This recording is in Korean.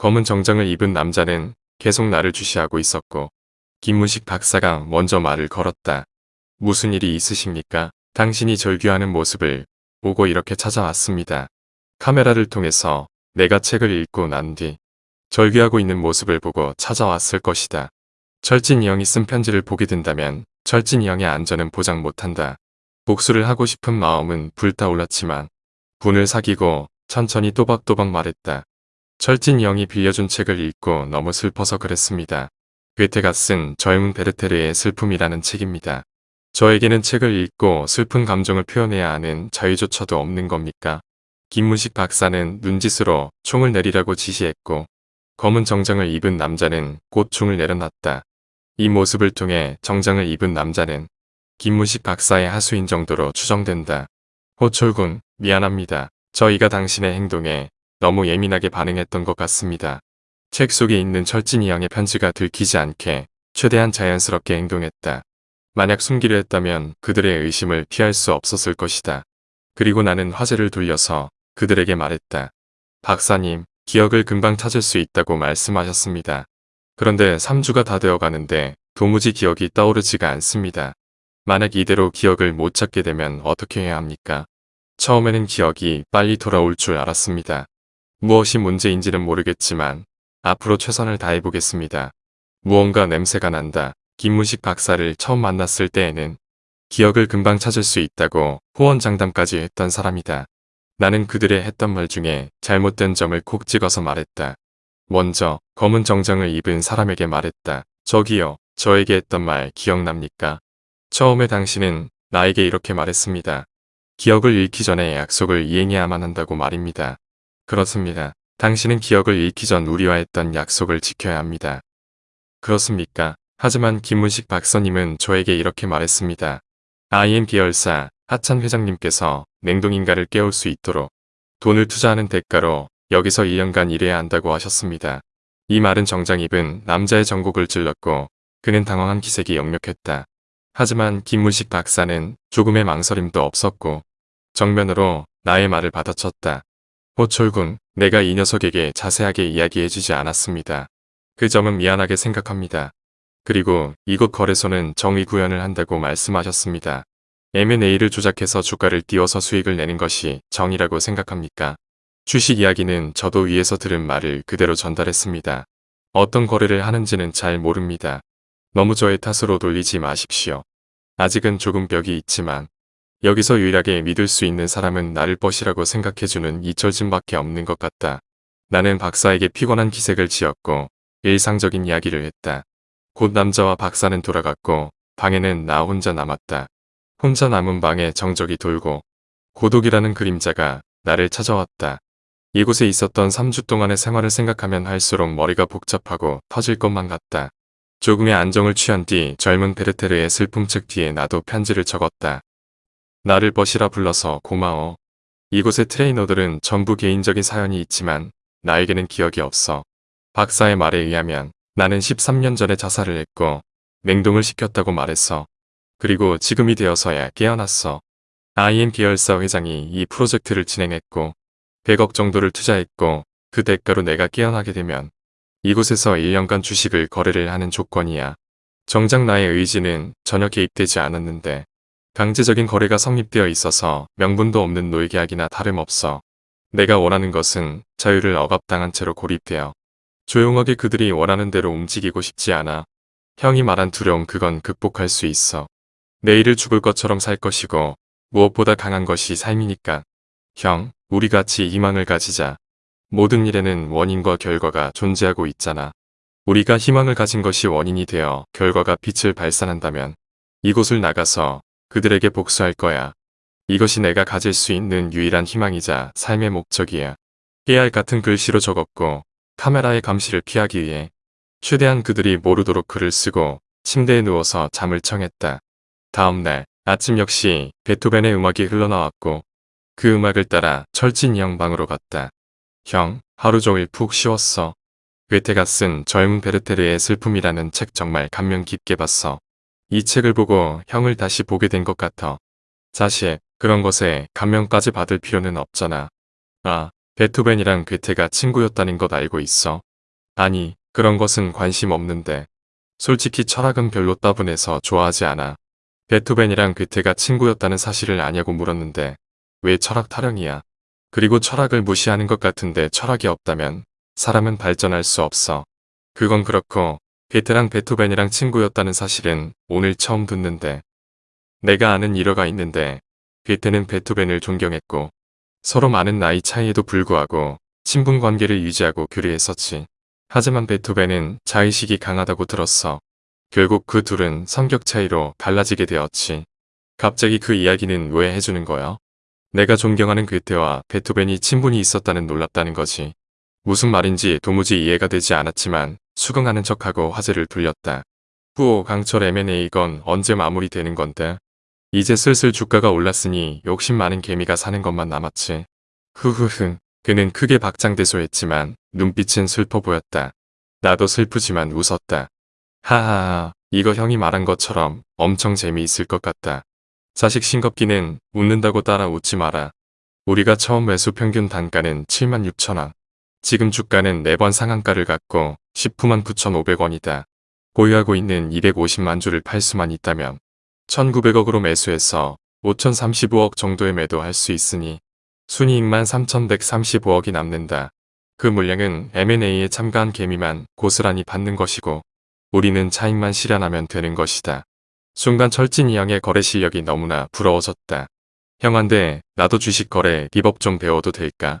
검은 정장을 입은 남자는 계속 나를 주시하고 있었고 김문식 박사가 먼저 말을 걸었다. 무슨 일이 있으십니까? 당신이 절규하는 모습을 보고 이렇게 찾아왔습니다. 카메라를 통해서 내가 책을 읽고 난 뒤 절규하고 있는 모습을 보고 찾아왔을 것이다. 철진이 형이 쓴 편지를 보게 된다면 철진이 형의 안전은 보장 못한다. 복수를 하고 싶은 마음은 불타올랐지만 분을 사귀고 천천히 또박또박 말했다. 철진이 형이 빌려준 책을 읽고 너무 슬퍼서 그랬습니다. 괴테가 쓴 젊은 베르테르의 슬픔이라는 책입니다. 저에게는 책을 읽고 슬픈 감정을 표현해야 하는 자유조차도 없는 겁니까? 김문식 박사는 눈짓으로 총을 내리라고 지시했고 검은 정장을 입은 남자는 곧 총을 내려놨다. 이 모습을 통해 정장을 입은 남자는 김문식 박사의 하수인 정도로 추정된다. 호철군 미안합니다. 저희가 당신의 행동에 너무 예민하게 반응했던 것 같습니다. 책 속에 있는 철진이 양의 편지가 들키지 않게 최대한 자연스럽게 행동했다. 만약 숨기려 했다면 그들의 의심을 피할 수 없었을 것이다. 그리고 나는 화제를 돌려서 그들에게 말했다. 박사님, 기억을 금방 찾을 수 있다고 말씀하셨습니다. 그런데 3주가 다 되어 가는데 도무지 기억이 떠오르지가 않습니다. 만약 이대로 기억을 못 찾게 되면 어떻게 해야 합니까? 처음에는 기억이 빨리 돌아올 줄 알았습니다. 무엇이 문제인지는 모르겠지만 앞으로 최선을 다해보겠습니다. 무언가 냄새가 난다. 김무식 박사를 처음 만났을 때에는 기억을 금방 찾을 수 있다고 호언장담까지 했던 사람이다. 나는 그들의 했던 말 중에 잘못된 점을 콕 찍어서 말했다. 먼저 검은 정장을 입은 사람에게 말했다. 저기요, 저에게 했던 말 기억납니까? 처음에 당신은 나에게 이렇게 말했습니다. 기억을 잃기 전에 약속을 이행해야만 한다고 말입니다. 그렇습니다. 당신은 기억을 잃기 전 우리와 했던 약속을 지켜야 합니다. 그렇습니까? 하지만 김문식 박사님은 저에게 이렇게 말했습니다. IM 계열사 하찬 회장님께서 냉동인가를 깨울 수 있도록 돈을 투자하는 대가로 여기서 1년간 일해야 한다고 하셨습니다. 이 말은 정장 입은 남자의 전곡을 찔렀고 그는 당황한 기색이 역력했다. 하지만 김문식 박사는 조금의 망설임도 없었고 정면으로 나의 말을 받아쳤다. 호철군, 내가 이 녀석에게 자세하게 이야기해주지 않았습니다. 그 점은 미안하게 생각합니다. 그리고 이곳 거래소는 정의 구현을 한다고 말씀하셨습니다. M&A를 조작해서 주가를 띄워서 수익을 내는 것이 정의라고 생각합니까? 주식 이야기는 저도 위에서 들은 말을 그대로 전달했습니다. 어떤 거래를 하는지는 잘 모릅니다. 너무 저의 탓으로 돌리지 마십시오. 아직은 조금 벽이 있지만 여기서 유일하게 믿을 수 있는 사람은 나를 벗이라고 생각해주는 이철진밖에 없는 것 같다. 나는 박사에게 피곤한 기색을 지었고 일상적인 이야기를 했다. 곧 남자와 박사는 돌아갔고 방에는 나 혼자 남았다. 혼자 남은 방에 정적이 돌고 고독이라는 그림자가 나를 찾아왔다. 이곳에 있었던 3주 동안의 생활을 생각하면 할수록 머리가 복잡하고 터질 것만 같다. 조금의 안정을 취한 뒤 젊은 베르테르의 슬픔책 뒤에 나도 편지를 적었다. 나를 버시라 불러서 고마워. 이곳의 트레이너들은 전부 개인적인 사연이 있지만 나에게는 기억이 없어. 박사의 말에 의하면 나는 13년 전에 자살을 했고 냉동을 시켰다고 말했어. 그리고 지금이 되어서야 깨어났어. IM 계열사 회장이 이 프로젝트를 진행했고 100억 정도를 투자했고 그 대가로 내가 깨어나게 되면 이곳에서 1년간 주식을 거래를 하는 조건이야. 정작 나의 의지는 전혀 개입되지 않았는데 강제적인 거래가 성립되어 있어서 명분도 없는 노예계약이나 다름없어. 내가 원하는 것은 자유를 억압당한 채로 고립되어 조용하게 그들이 원하는 대로 움직이고 싶지 않아. 형이 말한 두려움 그건 극복할 수 있어. 내일을 죽을 것처럼 살 것이고 무엇보다 강한 것이 삶이니까. 형, 우리 같이 희망을 가지자. 모든 일에는 원인과 결과가 존재하고 있잖아. 우리가 희망을 가진 것이 원인이 되어 결과가 빛을 발산한다면 이곳을 나가서 그들에게 복수할 거야. 이것이 내가 가질 수 있는 유일한 희망이자 삶의 목적이야. 깨알 같은 글씨로 적었고 카메라의 감시를 피하기 위해 최대한 그들이 모르도록 글을 쓰고 침대에 누워서 잠을 청했다. 다음날 아침 역시 베토벤의 음악이 흘러나왔고 그 음악을 따라 철진이 형 방으로 갔다. 형, 하루 종일 푹 쉬었어. 괴테가 쓴 젊은 베르테르의 슬픔이라는 책 정말 감명 깊게 봤어. 이 책을 보고 형을 다시 보게 된 것 같아. 사실 그런 것에 감명까지 받을 필요는 없잖아. 아, 베토벤이랑 괴테가 친구였다는 것 알고 있어. 아니, 그런 것은 관심 없는데. 솔직히 철학은 별로 따분해서 좋아하지 않아. 베토벤이랑 그때가 친구였다는 사실을 아냐고 물었는데 왜 철학 타령이야. 그리고 철학을 무시하는 것 같은데 철학이 없다면 사람은 발전할 수 없어. 그건 그렇고 베테랑 베토벤이랑 친구였다는 사실은 오늘 처음 듣는데 내가 아는 일화가 있는데 베테는 베토벤을 존경했고 서로 많은 나이 차이에도 불구하고 친분 관계를 유지하고 교류했었지. 하지만 베토벤은 자의식이 강하다고 들었어. 결국 그 둘은 성격 차이로 갈라지게 되었지. 갑자기 그 이야기는 왜 해주는 거야? 내가 존경하는 괴테와 베토벤이 친분이 있었다는 놀랍다는 거지. 무슨 말인지 도무지 이해가 되지 않았지만 수긍하는 척하고 화제를 돌렸다. 후오 강철 M&A건 언제 마무리되는 건데? 이제 슬슬 주가가 올랐으니 욕심 많은 개미가 사는 것만 남았지. 흐흐흐. 그는 크게 박장대소했지만 눈빛은 슬퍼 보였다. 나도 슬프지만 웃었다. 하하하, 이거 형이 말한 것처럼 엄청 재미있을 것 같다. 자식 싱겁기는 웃는다고 따라 웃지 마라. 우리가 처음 매수 평균 단가는 76,000원. 지금 주가는 4번 상한가를 갖고 19만 9,500원이다. 보유하고 있는 250만 주를 팔 수만 있다면 1,900억으로 매수해서 5,035억 정도에 매도할 수 있으니 순이익만 3,135억이 남는다. 그 물량은 M&A에 참가한 개미만 고스란히 받는 것이고 우리는 차익만 실현하면 되는 것이다. 순간 철진이 형의 거래 실력이 너무나 부러워졌다. 형한테 나도 주식 거래 비법 좀 배워도 될까?